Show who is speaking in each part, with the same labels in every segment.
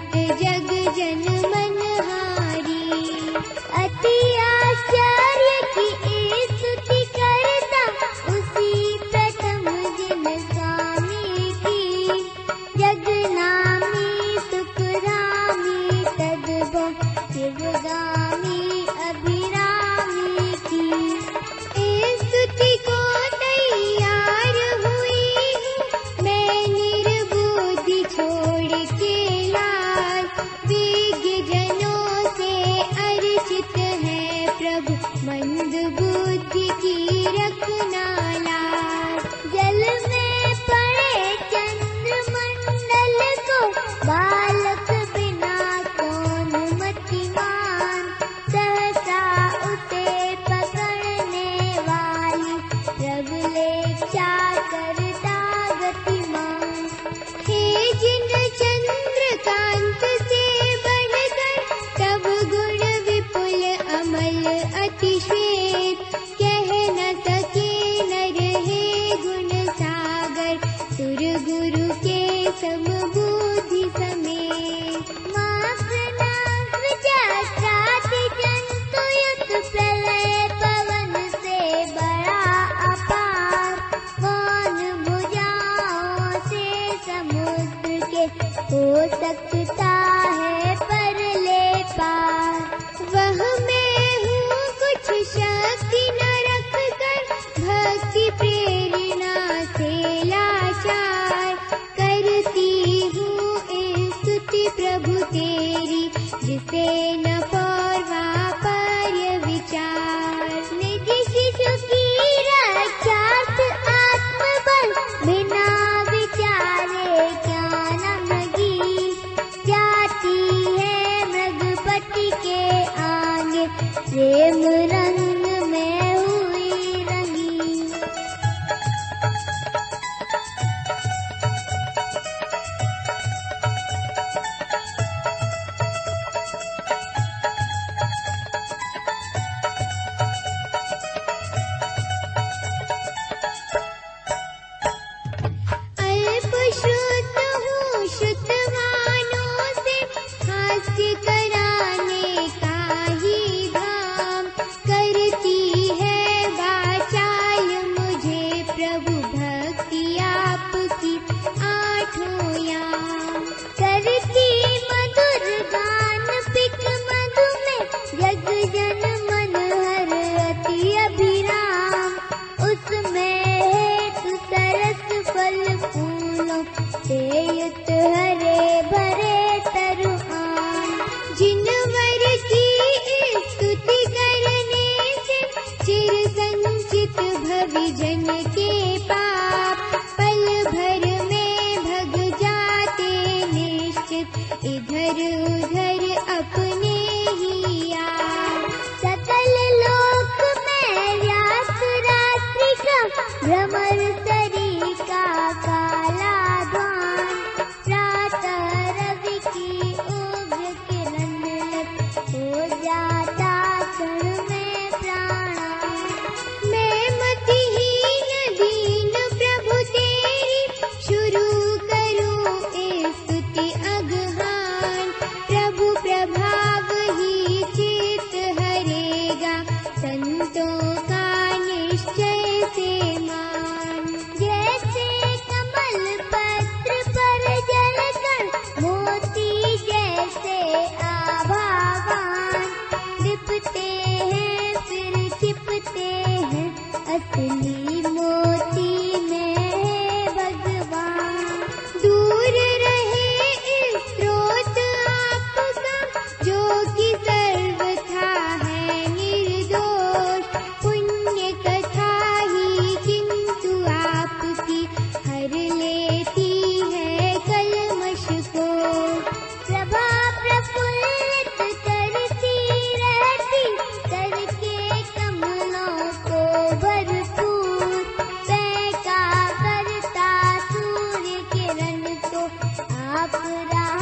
Speaker 1: बैठ जा
Speaker 2: आप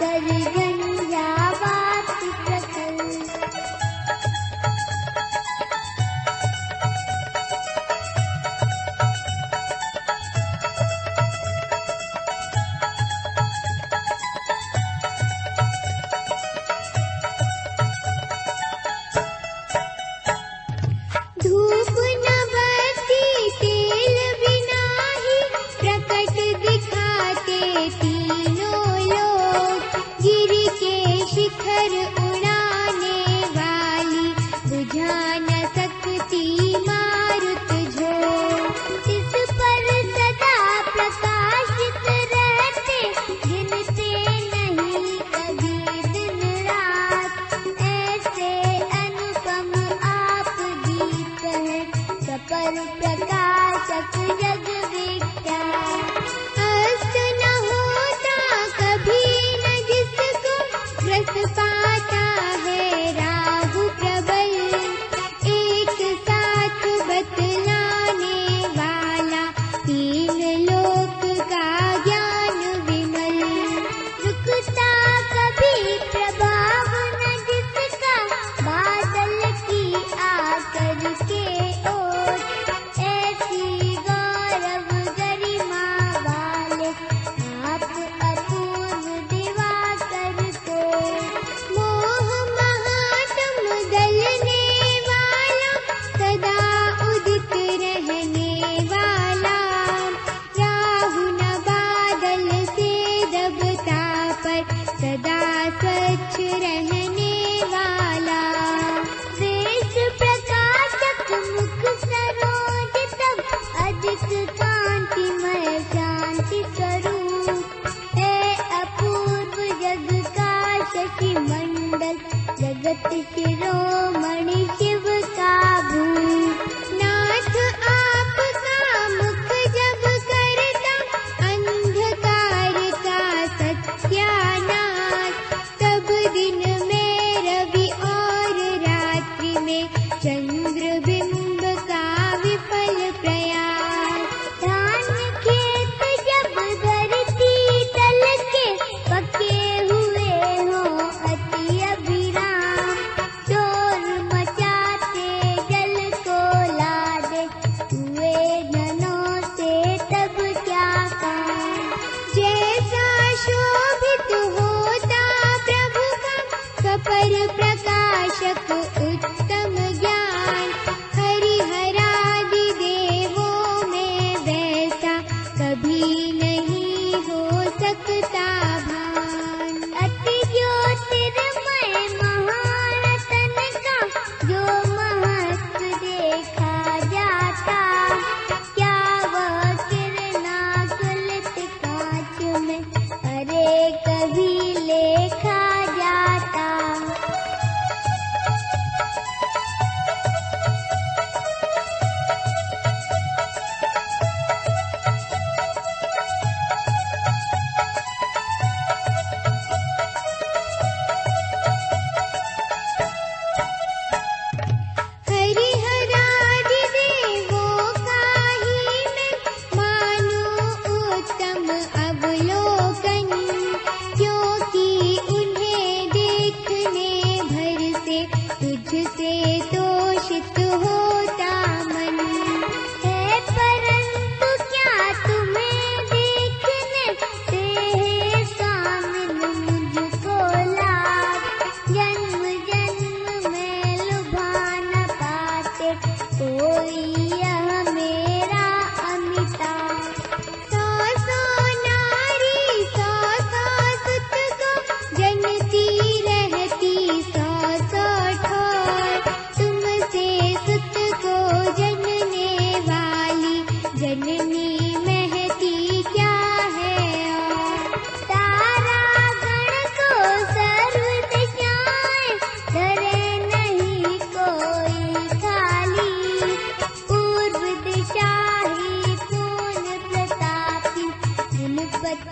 Speaker 2: ಕದರಿದೆ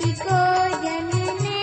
Speaker 2: को जन्म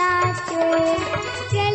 Speaker 2: pasture.